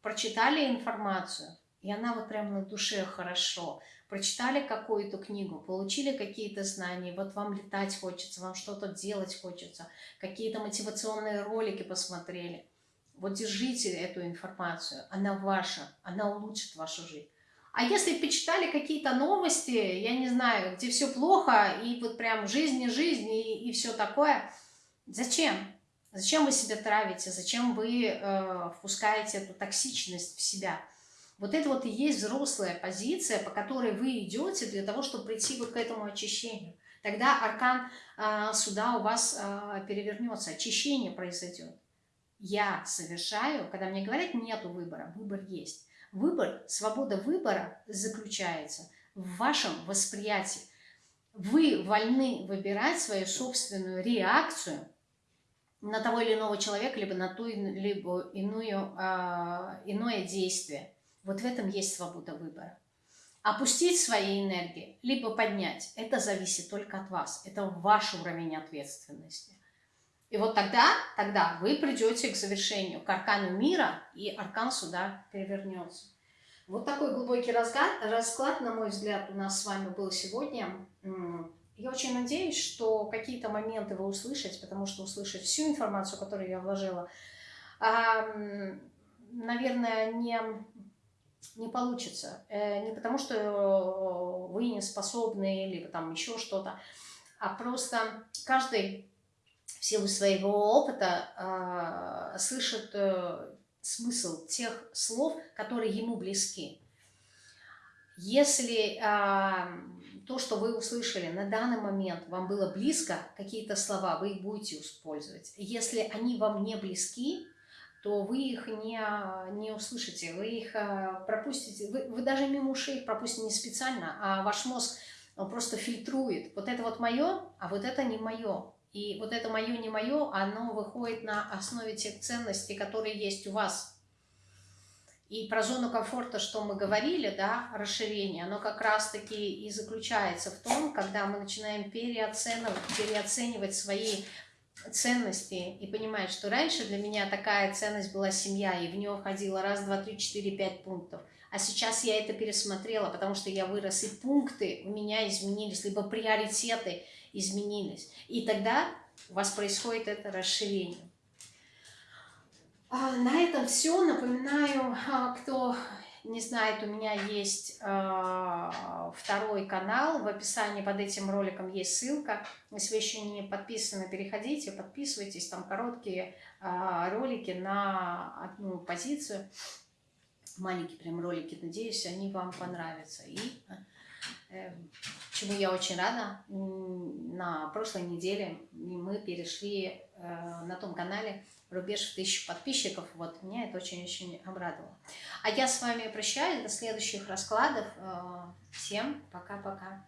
Прочитали информацию, и она вот прям на душе хорошо. Прочитали какую-то книгу, получили какие-то знания, вот вам летать хочется, вам что-то делать хочется, какие-то мотивационные ролики посмотрели. Вот держите эту информацию, она ваша, она улучшит вашу жизнь. А если почитали какие-то новости, я не знаю, где все плохо, и вот прям жизнь не жизнь, и, и все такое, зачем? Зачем вы себя травите? Зачем вы э, впускаете эту токсичность в себя? Вот это вот и есть взрослая позиция, по которой вы идете для того, чтобы прийти вот к этому очищению. Тогда аркан э, суда у вас э, перевернется, очищение произойдет. Я совершаю, когда мне говорят, нету выбора, выбор есть. Выбор, свобода выбора заключается в вашем восприятии. Вы вольны выбирать свою собственную реакцию на того или иного человека, либо на ту либо иную, э, иное действие. Вот в этом есть свобода выбора. Опустить свои энергии, либо поднять, это зависит только от вас. Это ваш уровень ответственности. И вот тогда, тогда вы придете к завершению, к аркану мира, и аркан суда перевернется. Вот такой глубокий расклад, расклад, на мой взгляд, у нас с вами был сегодня. Я очень надеюсь, что какие-то моменты вы услышите, потому что услышать всю информацию, которую я вложила, наверное, не не получится. Э, не потому, что э, вы не способны, или там еще что-то, а просто каждый в силу своего опыта э, слышит смысл тех слов, которые ему близки. Если то, что вы услышали на данный момент, вам было близко, какие-то слова, вы их будете использовать. Если они вам не близки, то вы их не, не услышите, вы их э, пропустите, вы, вы даже мимо ушей пропустите не специально, а ваш мозг просто фильтрует. Вот это вот мое, а вот это не мое. И вот это мое, не мое, оно выходит на основе тех ценностей, которые есть у вас. И про зону комфорта, что мы говорили, да, расширение, оно как раз-таки и заключается в том, когда мы начинаем переоценивать, переоценивать свои ценности и понимать, что раньше для меня такая ценность была семья, и в нее входило раз, два, три, четыре, пять пунктов. А сейчас я это пересмотрела, потому что я вырос, и пункты у меня изменились, либо приоритеты изменились. И тогда у вас происходит это расширение. А на этом все. Напоминаю, а, кто не знает, у меня есть э, второй канал, в описании под этим роликом есть ссылка. Если вы еще не подписаны, переходите, подписывайтесь, там короткие э, ролики на одну позицию. Маленькие прям ролики, надеюсь, они вам понравятся. И чему я очень рада, на прошлой неделе мы перешли э, на том канале рубеж в тысячу подписчиков. Вот, меня это очень-очень обрадовало. А я с вами прощаюсь до следующих раскладов. Э, всем пока-пока.